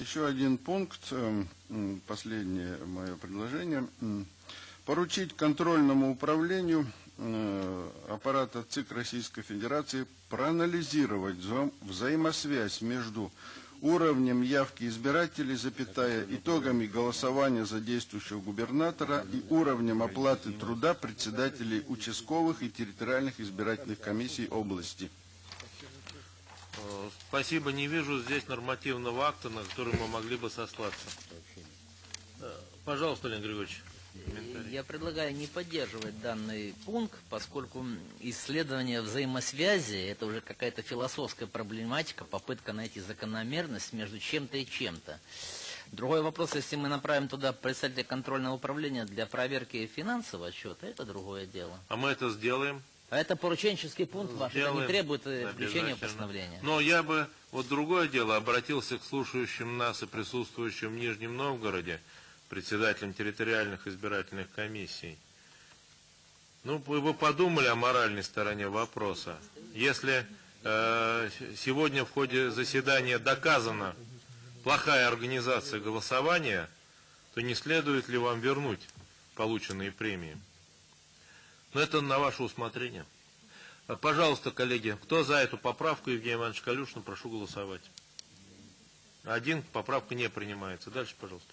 Еще один пункт, эм, последнее мое предложение. Поручить контрольному управлению э, аппарата ЦИК Российской Федерации проанализировать вза- взаимосвязь между уровнем явки избирателей, запятая, итогами голосования за действующего губернатора и уровнем оплаты труда председателей участковых и территориальных избирательных комиссий области. Спасибо, не вижу здесь нормативного акта, на который мы могли бы сослаться. Э, Пожалуйста, Леонид Григорьевич. комментарий. Я предлагаю не поддерживать данный пункт, поскольку исследование взаимосвязи – это уже какая-то философская проблематика, попытка найти закономерность между чем-то и чем-то. Другой вопрос, если мы направим туда представителя контрольного управления для проверки финансового отчета, это другое дело. А мы это сделаем. А это порученческий пункт ваш, это не требует э, включения постановление. Но я бы, вот другое дело, обратился к слушающим нас и присутствующим в Нижнем Новгороде, председателям территориальных избирательных комиссий. Ну, вы бы подумали о моральной стороне вопроса. Если э, сегодня в ходе заседания доказана плохая организация голосования, то не следует ли вам вернуть полученные премии? Но это на ваше усмотрение. А, Пожалуйста, коллеги, кто за эту поправку Евгения Ивановича Калюшина, прошу голосовать. Один, поправка не принимается. Дальше, пожалуйста.